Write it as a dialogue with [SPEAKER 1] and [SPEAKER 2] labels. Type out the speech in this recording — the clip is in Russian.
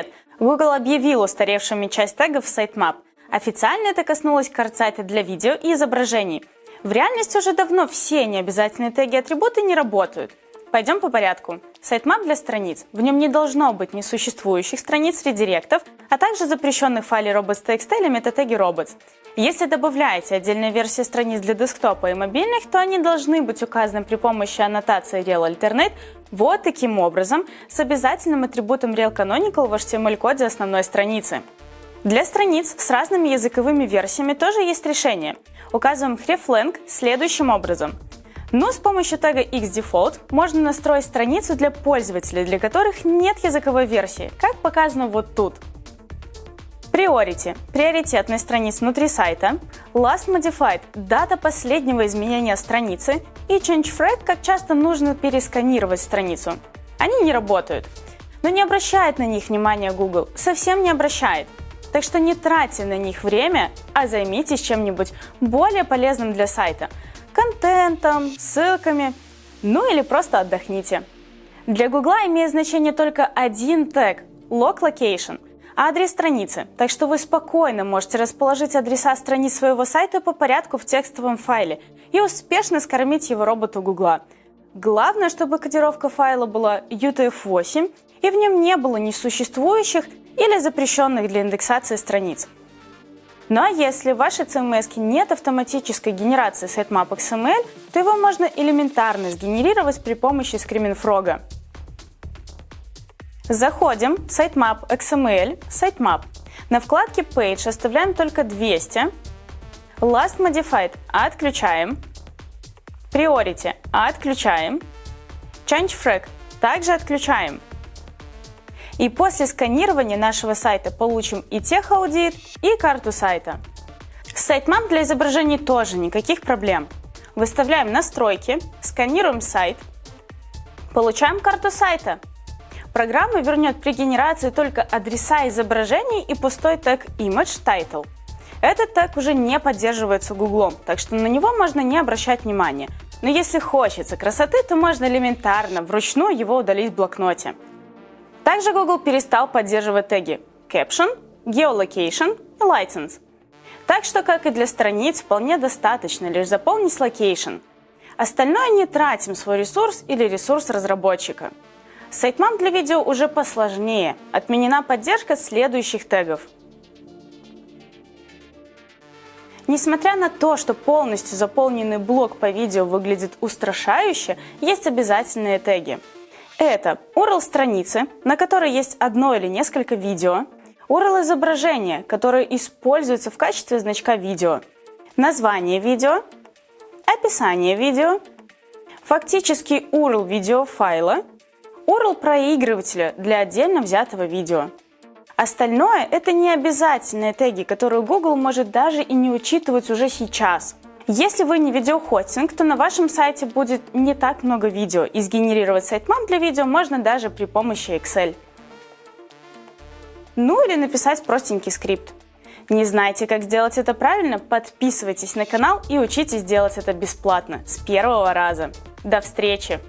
[SPEAKER 1] Привет! Google объявил устаревшими часть тегов в sitemap. Официально это коснулось карт-сайта для видео и изображений. В реальности уже давно все необязательные теги-атрибуты не работают. Пойдем по порядку. Sitemap для страниц. В нем не должно быть несуществующих страниц редиректов, а также запрещенных файлей robots.txt или метатеги robots. Если добавляете отдельные версии страниц для десктопа и мобильных, то они должны быть указаны при помощи аннотации Real Alternate вот таким образом, с обязательным атрибутом Real Canonical в HTML-коде основной страницы. Для страниц с разными языковыми версиями тоже есть решение. Указываем hreflang следующим образом. Но с помощью тега xDefault можно настроить страницу для пользователей, для которых нет языковой версии, как показано вот тут. Priority – приоритетность страниц внутри сайта, Last Modified – дата последнего изменения страницы и Change Flag – как часто нужно пересканировать страницу. Они не работают. Но не обращает на них внимания Google, совсем не обращает. Так что не тратьте на них время, а займитесь чем-нибудь более полезным для сайта – контентом, ссылками, ну или просто отдохните. Для Google имеет значение только один тег – Log Location – адрес страницы, так что вы спокойно можете расположить адреса страниц своего сайта по порядку в текстовом файле и успешно скормить его роботу Гугла. Главное, чтобы кодировка файла была UTF-8 и в нем не было несуществующих или запрещенных для индексации страниц. Ну а если в вашей CMS нет автоматической генерации sitemap XML, то его можно элементарно сгенерировать при помощи Screaming Заходим Sitemap XML, Sitemap. На вкладке Page оставляем только 200. Last Modified отключаем. Priority отключаем. Change Frag также отключаем. И после сканирования нашего сайта получим и техаудит, и карту сайта. С Sitemap для изображений тоже никаких проблем. Выставляем настройки, сканируем сайт, получаем карту сайта. Программа вернет при генерации только адреса изображений и пустой тег Image Title. Этот тег уже не поддерживается Гуглом, так что на него можно не обращать внимания. Но если хочется красоты, то можно элементарно вручную его удалить в блокноте. Также Google перестал поддерживать теги Caption, Geolocation и License. Так что, как и для страниц, вполне достаточно лишь заполнить Location. Остальное не тратим свой ресурс или ресурс разработчика. С Sitemap для видео уже посложнее. Отменена поддержка следующих тегов. Несмотря на то, что полностью заполненный блок по видео выглядит устрашающе, есть обязательные теги. Это URL страницы, на которой есть одно или несколько видео, URL изображения, которое используется в качестве значка видео, название видео, описание видео, фактический URL видеофайла URL проигрывателя для отдельно взятого видео. Остальное – это не обязательные теги, которые Google может даже и не учитывать уже сейчас. Если вы не видеохостинг, то на вашем сайте будет не так много видео, и сгенерировать sitemap для видео можно даже при помощи Excel. Ну или написать простенький скрипт. Не знаете, как сделать это правильно? Подписывайтесь на канал и учитесь делать это бесплатно, с первого раза. До встречи!